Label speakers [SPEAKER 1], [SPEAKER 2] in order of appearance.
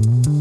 [SPEAKER 1] Mm-hmm.